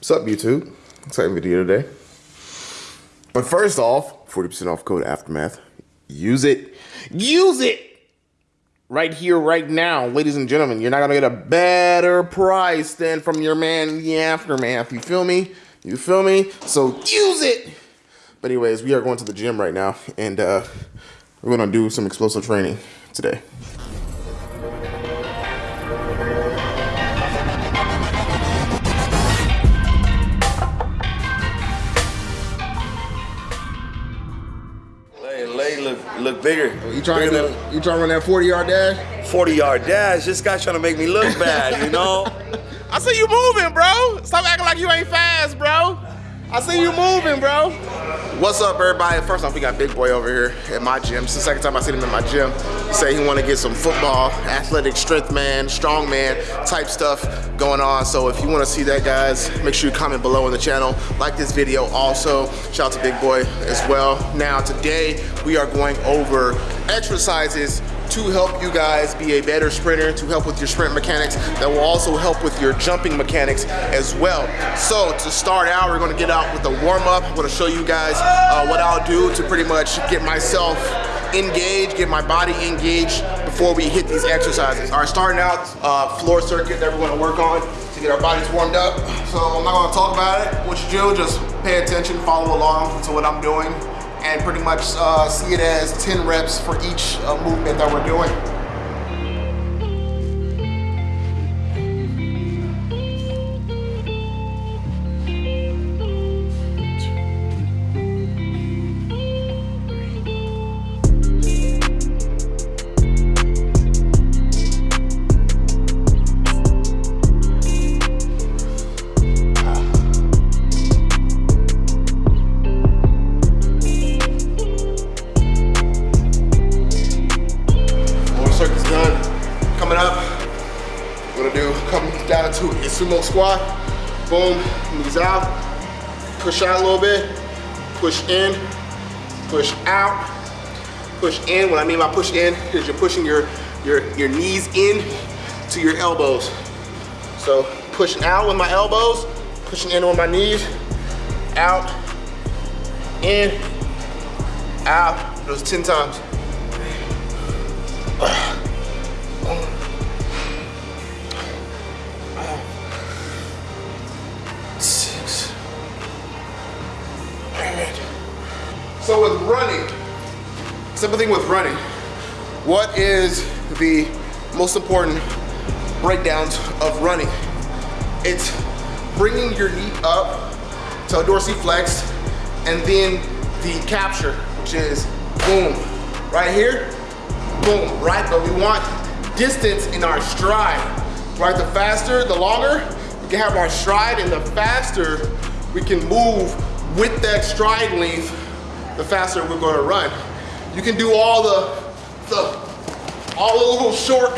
What's up, YouTube? Exciting video today. But first off, 40% off code Aftermath. Use it. Use it! Right here, right now, ladies and gentlemen. You're not gonna get a better price than from your man, the Aftermath. You feel me? You feel me? So use it! But anyways, we are going to the gym right now, and uh, we're gonna do some explosive training today. Look, look bigger. Oh, you trying to Bigger run, you trying to run that 40 yard dash? 40 yard dash. This guy's trying to make me look bad, you know? I see you moving, bro. Stop acting like you ain't fast, bro. I see you moving, bro. What's up, everybody? First off, we got Big Boy over here at my gym. It's the second time I see him in my gym. He said he want to get some football, athletic strength man, strong man type stuff going on. So if you want to see that, guys, make sure you comment below on the channel. Like this video also. Shout out to Big Boy as well. Now, today we are going over exercises to help you guys be a better sprinter, to help with your sprint mechanics, that will also help with your jumping mechanics as well. So to start out, we're gonna get out with a warm up. I'm gonna show you guys uh, what I'll do to pretty much get myself engaged, get my body engaged before we hit these exercises. All right, starting out, uh, floor circuit that we're gonna work on to get our bodies warmed up. So I'm not gonna talk about it. What you do, just pay attention, follow along to what I'm doing and pretty much uh, see it as 10 reps for each uh, movement that we're doing. Little bit. Push in. Push out. Push in. What I mean by push in is you're pushing your your your knees in to your elbows. So pushing out with my elbows, pushing in with my knees, out, in, out. Those 10 times. Simple thing with running, what is the most important breakdowns of running? It's bringing your knee up to a dorsiflex and then the capture, which is boom, right here, boom, right? But we want distance in our stride, right? The faster, the longer, we can have our stride and the faster we can move with that stride length, the faster we're gonna run. You can do all the, the all the little short,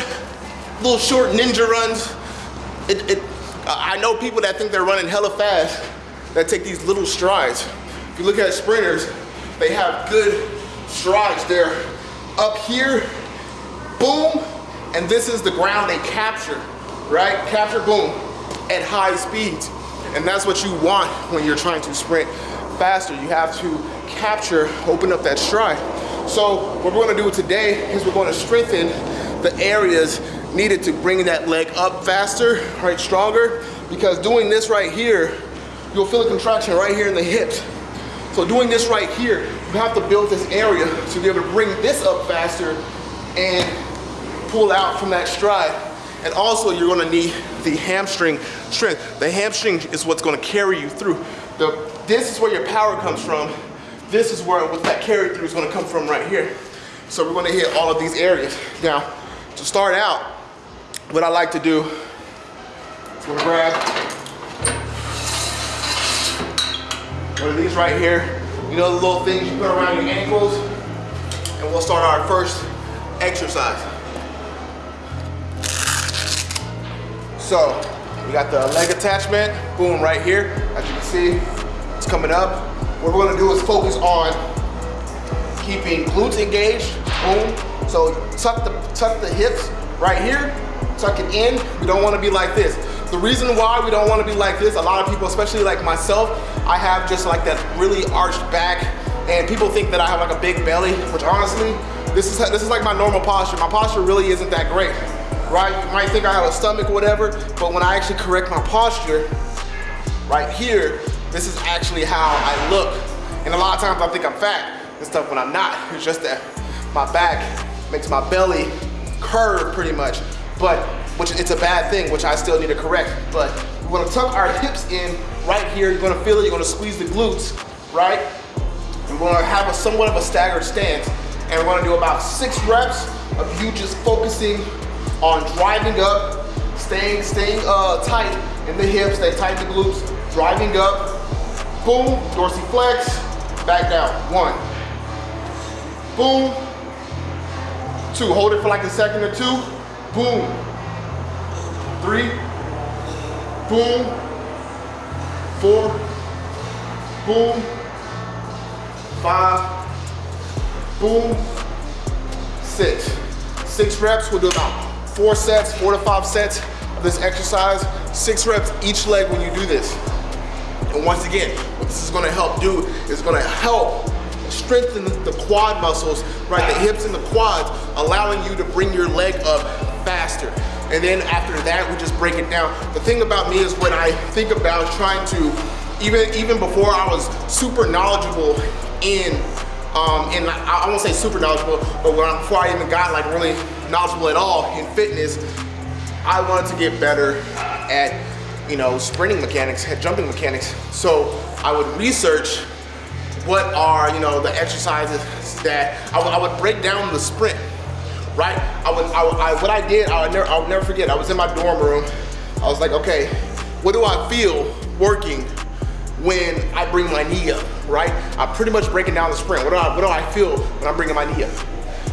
little short ninja runs. It, it, I know people that think they're running hella fast that take these little strides. If you look at sprinters, they have good strides. They're up here, boom, and this is the ground they capture, right? Capture, boom, at high speeds. And that's what you want when you're trying to sprint faster. You have to capture, open up that stride. So what we're gonna do today is we're gonna strengthen the areas needed to bring that leg up faster, right, stronger, because doing this right here, you'll feel a contraction right here in the hips. So doing this right here, you have to build this area to be able to bring this up faster and pull out from that stride. And also you're gonna need the hamstring strength. The hamstring is what's gonna carry you through. The, this is where your power comes from. This is where what that carry through is gonna come from right here. So we're gonna hit all of these areas. Now, to start out, what I like to do is gonna grab one of these right here. You know the little things you put around your ankles? And we'll start our first exercise. So, we got the leg attachment, boom, right here. As you can see, it's coming up. What we're gonna do is focus on keeping glutes engaged, boom. So tuck the, tuck the hips right here, tuck it in. We don't wanna be like this. The reason why we don't wanna be like this, a lot of people, especially like myself, I have just like that really arched back and people think that I have like a big belly, which honestly, this is, this is like my normal posture. My posture really isn't that great, right? You might think I have a stomach whatever, but when I actually correct my posture, right here, this is actually how I look. And a lot of times I think I'm fat and stuff when I'm not. It's just that my back makes my belly curve pretty much, but which it's a bad thing, which I still need to correct. But we're gonna tuck our hips in right here. You're gonna feel it, you're gonna squeeze the glutes, right? We're gonna have a somewhat of a staggered stance, and we're gonna do about six reps of you just focusing on driving up, staying, staying uh, tight in the hips, stay tight in the glutes, driving up, boom, dorsiflex, back down, one, boom, two, hold it for like a second or two, boom, three, boom, four, boom, five, boom, six. Six reps, we'll do about four sets, four to five sets of this exercise, six reps each leg when you do this. And once again, what this is gonna help do is gonna help strengthen the quad muscles, right? The hips and the quads, allowing you to bring your leg up faster. And then after that, we just break it down. The thing about me is when I think about trying to, even, even before I was super knowledgeable in, um, in I, I won't say super knowledgeable, but when, before I even got like really knowledgeable at all in fitness, I wanted to get better at you know, sprinting mechanics, jumping mechanics. So I would research what are, you know, the exercises that I, I would break down the sprint, right? I would, I, I, what I did, I would, never, I never forget, I was in my dorm room. I was like, okay, what do I feel working when I bring my knee up, right? I'm pretty much breaking down the sprint. What do I, what do I feel when I'm bringing my knee up?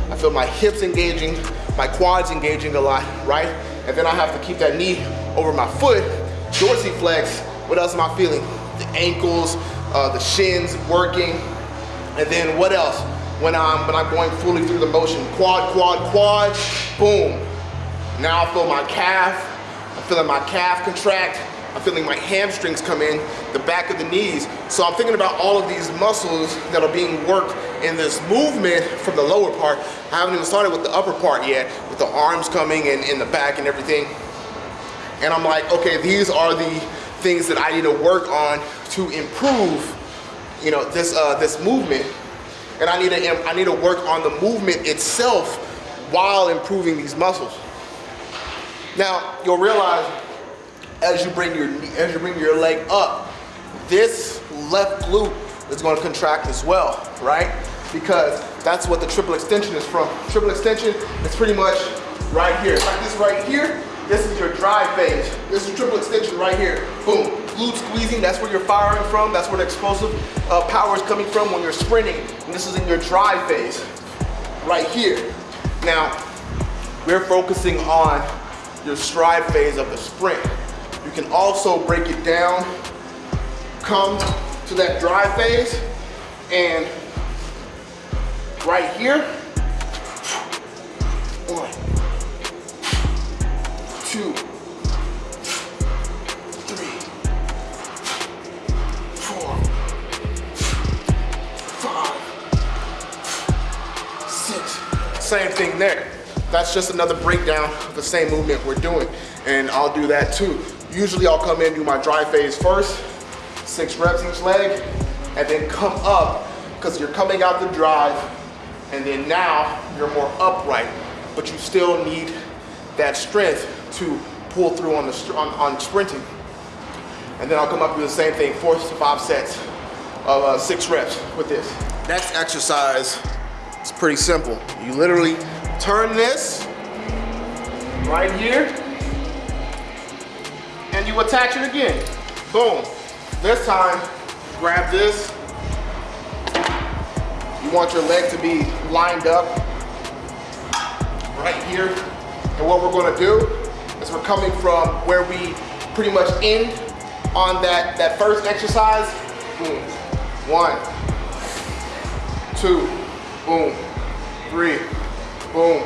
I feel my hips engaging, my quads engaging a lot, right? And then I have to keep that knee over my foot dorsiflex, what else am I feeling? The ankles, uh, the shins working. And then what else? When I'm, when I'm going fully through the motion, quad, quad, quad, boom. Now I feel my calf, I'm feeling my calf contract, I'm feeling my hamstrings come in, the back of the knees. So I'm thinking about all of these muscles that are being worked in this movement from the lower part. I haven't even started with the upper part yet, with the arms coming and in the back and everything. And I'm like, okay, these are the things that I need to work on to improve, you know, this uh, this movement. And I need to I need to work on the movement itself while improving these muscles. Now you'll realize as you bring your as you bring your leg up, this left glute is going to contract as well, right? Because that's what the triple extension is from. Triple extension is pretty much right here. It's like this right here, this is your drive phase. This is triple extension right here. Boom. Glute squeezing, that's where you're firing from. That's where the explosive uh, power is coming from when you're sprinting. And this is in your drive phase, right here. Now, we're focusing on your stride phase of the sprint. You can also break it down, come to that drive phase, and right here, one, two, three, four, five, six. Same thing there. That's just another breakdown of the same movement we're doing. And I'll do that too. Usually I'll come in, do my drive phase first, six reps each leg, and then come up, because you're coming out the drive, and then now you're more upright, but you still need that strength to pull through on, the, on, on sprinting. And then I'll come up with the same thing, four to five sets of uh, six reps with this. Next exercise is pretty simple. You literally turn this right here and you attach it again. Boom. This time, grab this. You want your leg to be lined up right here. And what we're gonna do is we're coming from where we pretty much end on that, that first exercise. Boom. One, two, boom, three, boom,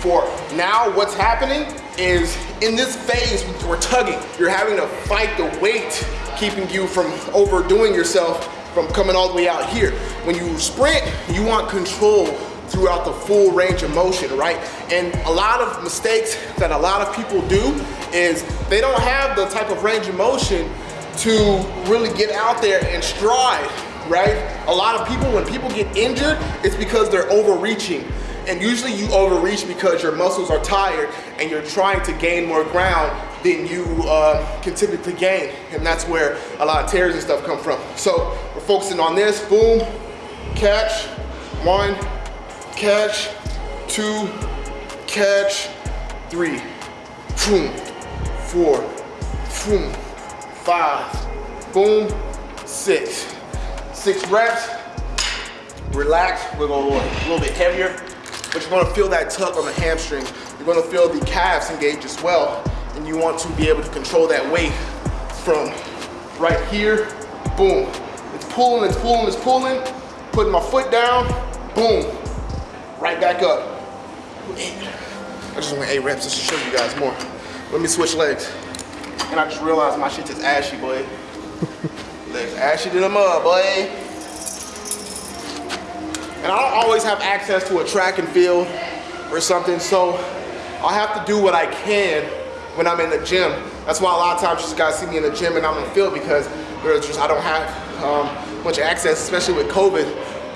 four. Now what's happening is in this phase, we're tugging. You're having to fight the weight, keeping you from overdoing yourself from coming all the way out here. When you sprint, you want control throughout the full range of motion, right? And a lot of mistakes that a lot of people do is they don't have the type of range of motion to really get out there and stride, right? A lot of people, when people get injured, it's because they're overreaching. And usually you overreach because your muscles are tired and you're trying to gain more ground than you uh, can typically gain. And that's where a lot of tears and stuff come from. So we're focusing on this, boom, catch, one, catch, two, catch, three, boom, four, boom, five, boom, six. Six reps, relax, we're gonna go a little bit heavier, but you're gonna feel that tug on the hamstring. You're gonna feel the calves engage as well, and you want to be able to control that weight from right here, boom. It's pulling, it's pulling, it's pulling, putting my foot down, boom, right back up. I just went eight reps just to show you guys more. Let me switch legs. And I just realized my shit is ashy, boy. legs ashy to the mud, boy. And I don't always have access to a track and field or something, so I have to do what I can when I'm in the gym. That's why a lot of times you guys see me in the gym and I'm in the field because there's just I don't have um, much access, especially with COVID,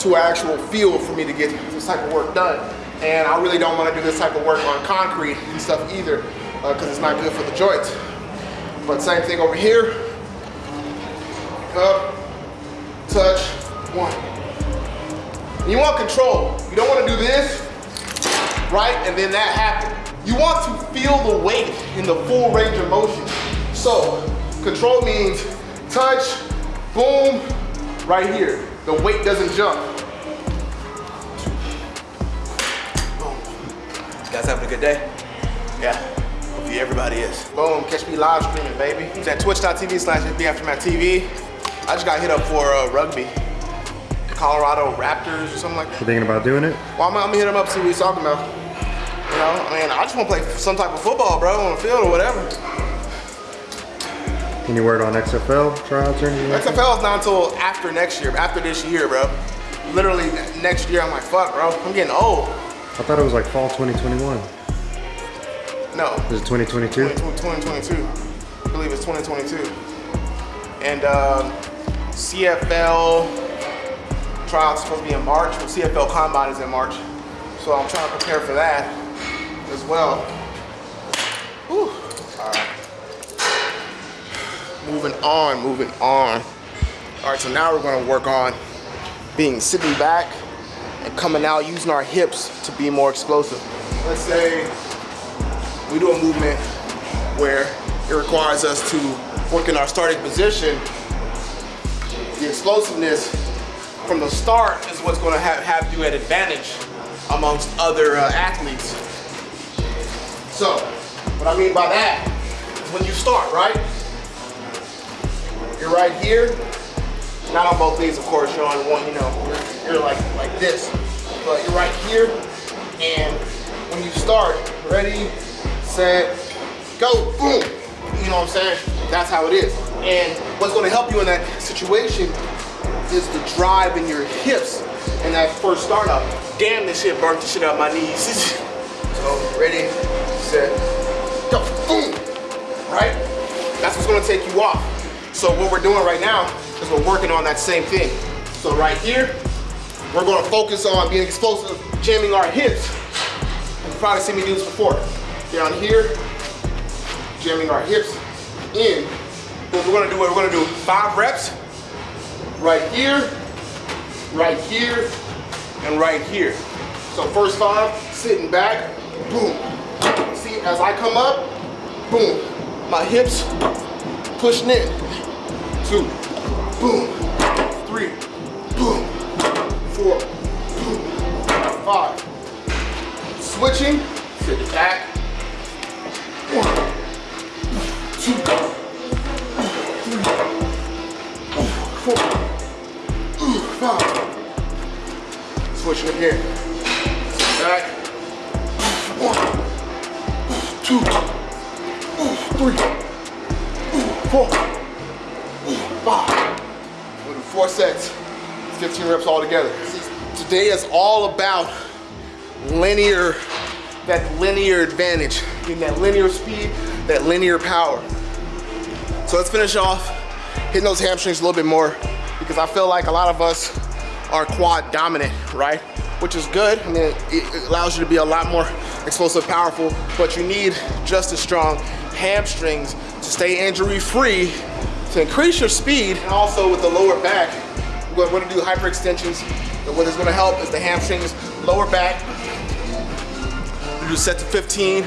to an actual field for me to get this type of work done. And I really don't want to do this type of work on concrete and stuff either because uh, it's not good for the joints. But same thing over here. Up, touch, one. You want control. You don't want to do this, right? And then that happen. You want to feel the weight in the full range of motion. So, control means touch, boom, right here. The weight doesn't jump. Boom. You guys having a good day? Yeah. Hopefully everybody is. Boom, catch me live streaming, baby. It's at twitch.tv slash TV. I just got hit up for uh, rugby. Colorado Raptors or something like that. You thinking about doing it? Well, I'm, I'm gonna hit him up, see what he's talking about. You know, I mean, I just wanna play some type of football, bro, on the field or whatever. Any word on XFL tryouts or anything? XFL is not until after next year, after this year, bro. Literally next year, I'm like, fuck, bro, I'm getting old. I thought it was like fall 2021. No. Is it 2022? 2022. I believe it's 2022. And um, CFL trials supposed to be in March. The CFL Combine is in March. So I'm trying to prepare for that as well. Whew. All right. Moving on, moving on. All right, so now we're gonna work on being sitting back and coming out, using our hips to be more explosive. Let's say we do a movement where it requires us to work in our starting position. The explosiveness from the start is what's gonna have, have you at advantage amongst other uh, athletes. So, what I mean by that is when you start, right? You're right here, not on both knees, of course, you're on one, you know, you're, you're like, like this. But you're right here, and when you start, ready, set, go, boom. You know what I'm saying? That's how it is. And what's gonna help you in that situation is the drive in your hips and that first start up. Damn, this shit burnt the shit out my knees. so, ready, set, go, boom, right? That's what's gonna take you off. So what we're doing right now is we're working on that same thing. So right here, we're gonna focus on being explosive, jamming our hips. You've probably seen me do this before. Down here, jamming our hips in. What we're gonna do, we're gonna do five reps, right here, right here, and right here. So first five, sitting back, boom. See, as I come up, boom, my hips pushing in two, boom, three, boom, four, boom, five. Switching to the back. One, two, three, four, five. Switching again. Back. One, two, three, four. We'll four sets, 15 reps all together. Today is all about linear, that linear advantage, getting that linear speed, that linear power. So let's finish off hitting those hamstrings a little bit more because I feel like a lot of us are quad dominant, right? Which is good. I mean, it allows you to be a lot more explosive, powerful, but you need just as strong hamstrings to stay injury free, to increase your speed, and also with the lower back, we're gonna do hyperextensions. What is gonna help is the hamstrings, lower back. We do set to 15,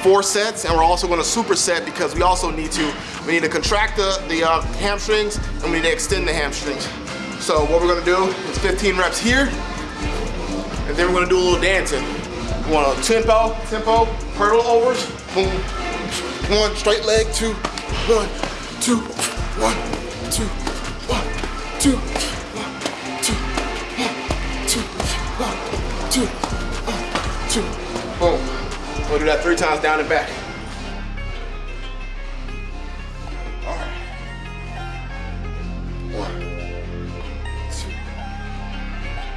four sets, and we're also gonna superset because we also need to, we need to contract the, the uh, hamstrings and we need to extend the hamstrings. So what we're gonna do is 15 reps here, and then we're gonna do a little dancing. We want a tempo, tempo, hurdle overs, boom, one, straight leg, two, one, two, one, two, one, two, one, two, one, two, one, two, one, two, boom. We'll do that three times down and back. All right. One, two,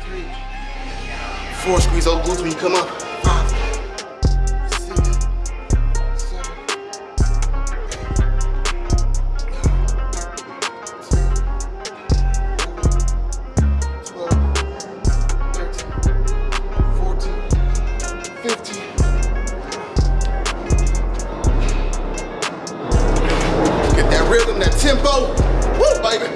three, four. Squeeze those glutes when you come up. That tempo. Woo, baby.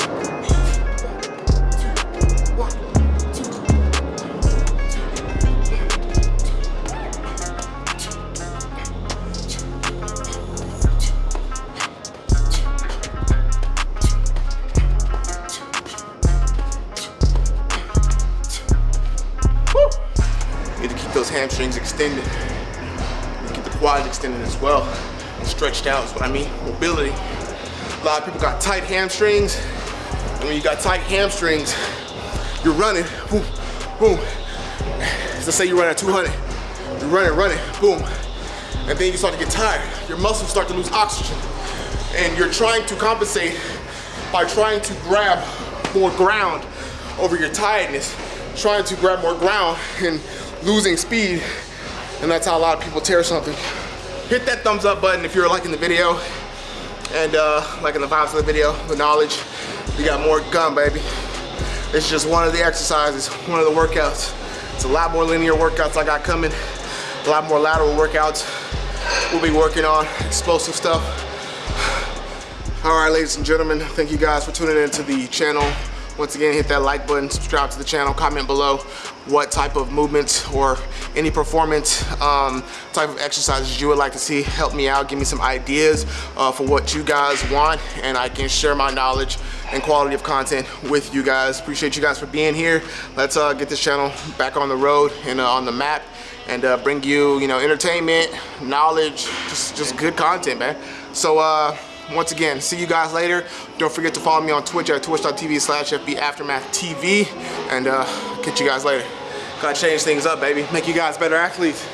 Need to keep those hamstrings extended. Keep the quads extended as well. And stretched out is what I mean. Mobility. A lot of people got tight hamstrings. And when you got tight hamstrings, you're running, boom, boom. Let's say you run at 200. You're running, running, boom. And then you start to get tired. Your muscles start to lose oxygen. And you're trying to compensate by trying to grab more ground over your tiredness, trying to grab more ground and losing speed. And that's how a lot of people tear something. Hit that thumbs up button if you're liking the video and uh, in the vibes of the video, the knowledge. We got more gun, baby. It's just one of the exercises, one of the workouts. It's a lot more linear workouts I got coming, a lot more lateral workouts. We'll be working on explosive stuff. All right, ladies and gentlemen, thank you guys for tuning in to the channel. Once again, hit that like button, subscribe to the channel, comment below what type of movements or any performance um, type of exercises you would like to see. Help me out, give me some ideas uh, for what you guys want, and I can share my knowledge and quality of content with you guys. Appreciate you guys for being here. Let's uh, get this channel back on the road and uh, on the map and uh, bring you, you know, entertainment, knowledge, just, just good content, man. So, uh, once again, see you guys later. Don't forget to follow me on Twitch at twitch.tv slash FB Aftermath TV. And uh, catch you guys later. Gotta change things up, baby. Make you guys better athletes.